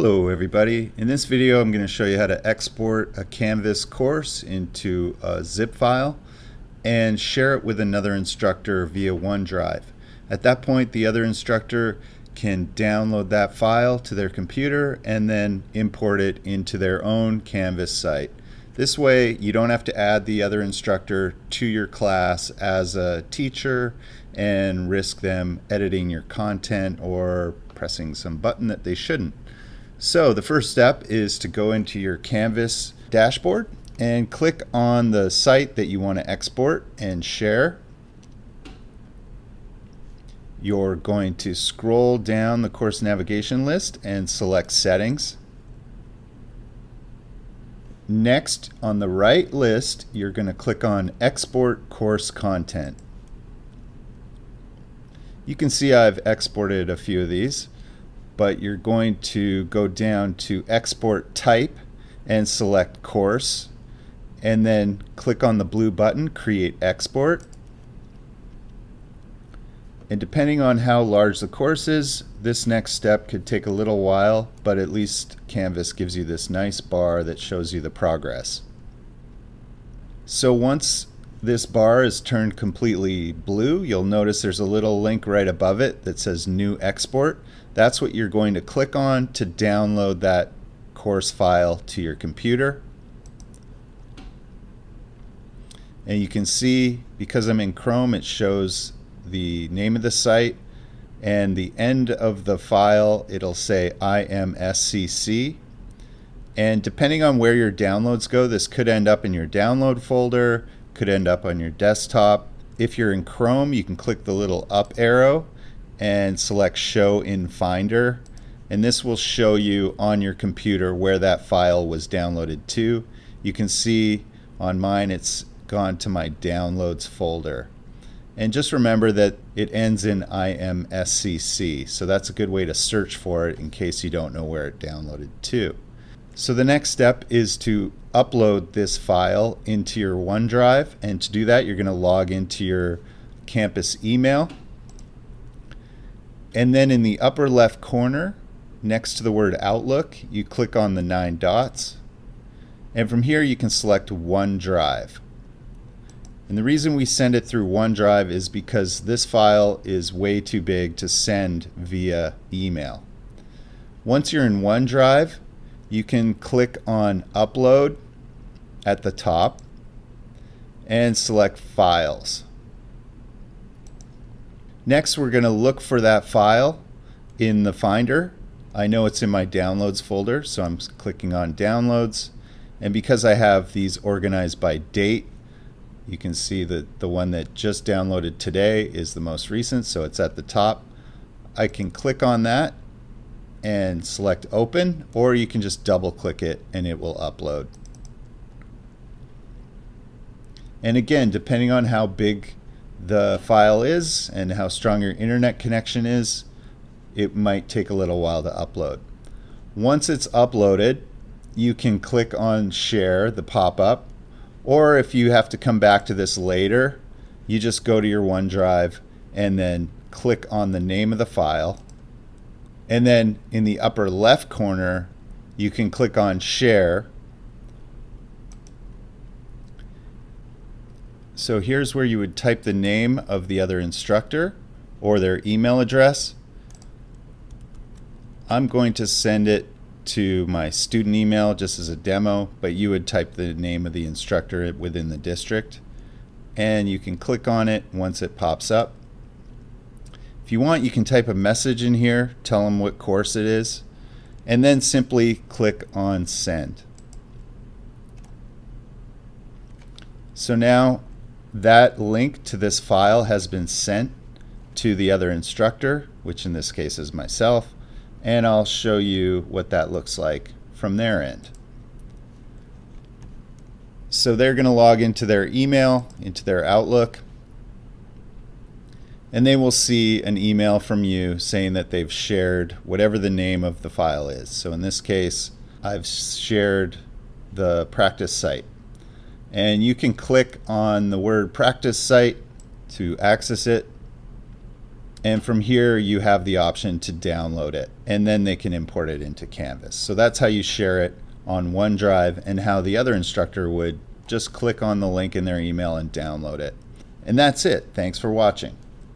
Hello everybody. In this video I'm going to show you how to export a Canvas course into a zip file and share it with another instructor via OneDrive. At that point the other instructor can download that file to their computer and then import it into their own Canvas site. This way you don't have to add the other instructor to your class as a teacher and risk them editing your content or pressing some button that they shouldn't. So the first step is to go into your Canvas dashboard and click on the site that you want to export and share. You're going to scroll down the course navigation list and select settings. Next on the right list you're going to click on export course content. You can see I've exported a few of these but you're going to go down to export type and select course and then click on the blue button create export. And depending on how large the course is this next step could take a little while but at least Canvas gives you this nice bar that shows you the progress. So once this bar is turned completely blue, you'll notice there's a little link right above it that says New Export. That's what you're going to click on to download that course file to your computer. And you can see, because I'm in Chrome, it shows the name of the site and the end of the file, it'll say IMSCC. And depending on where your downloads go, this could end up in your download folder, could end up on your desktop. If you're in Chrome, you can click the little up arrow and select Show in Finder. And this will show you on your computer where that file was downloaded to. You can see on mine it's gone to my Downloads folder. And just remember that it ends in IMSCC, so that's a good way to search for it in case you don't know where it downloaded to. So the next step is to upload this file into your OneDrive. And to do that, you're going to log into your campus email. And then in the upper left corner, next to the word Outlook, you click on the nine dots. And from here, you can select OneDrive. And the reason we send it through OneDrive is because this file is way too big to send via email. Once you're in OneDrive, you can click on upload at the top and select files. Next we're going to look for that file in the Finder. I know it's in my downloads folder so I'm clicking on downloads and because I have these organized by date you can see that the one that just downloaded today is the most recent so it's at the top. I can click on that and select open or you can just double click it and it will upload. And again, depending on how big the file is and how strong your internet connection is, it might take a little while to upload. Once it's uploaded, you can click on share, the pop-up, or if you have to come back to this later, you just go to your OneDrive and then click on the name of the file and then in the upper left corner, you can click on share. So here's where you would type the name of the other instructor or their email address. I'm going to send it to my student email just as a demo, but you would type the name of the instructor within the district. And you can click on it once it pops up. If you want, you can type a message in here, tell them what course it is, and then simply click on send. So now that link to this file has been sent to the other instructor, which in this case is myself, and I'll show you what that looks like from their end. So they're going to log into their email, into their Outlook, and they will see an email from you saying that they've shared whatever the name of the file is. So in this case, I've shared the practice site. And you can click on the word practice site to access it. And from here, you have the option to download it, and then they can import it into Canvas. So that's how you share it on OneDrive, and how the other instructor would just click on the link in their email and download it. And that's it. Thanks for watching.